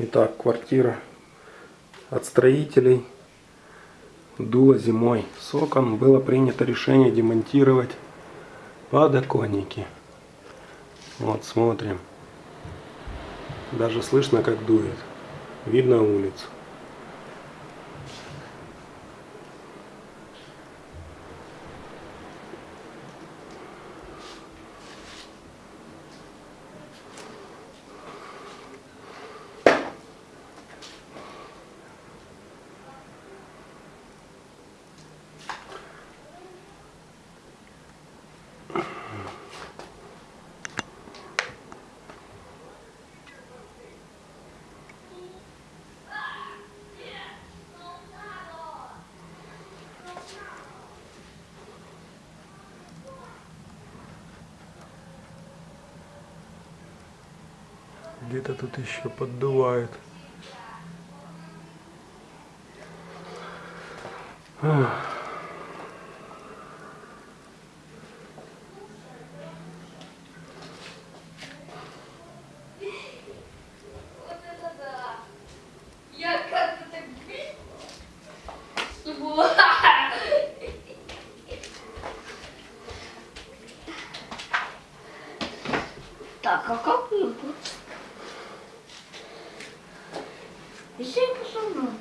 Итак, квартира от строителей дуло зимой. С окон было принято решение демонтировать подоконники. Вот, смотрим. Даже слышно, как дует. Видно улицу. Где-то тут еще поддувает. Вот это да! Я так... Ва! Так, а как его? Isso é impossível.